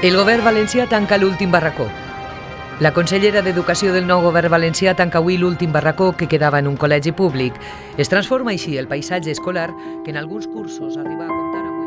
El govern valencià tanca l'últim barracó. La consellera d'Educació del nou govern valencià tanca avui l'últim barracó que quedava en un col·legi públic. Es transforma així el paisatge escolar que en alguns cursos arriba a comptar amb...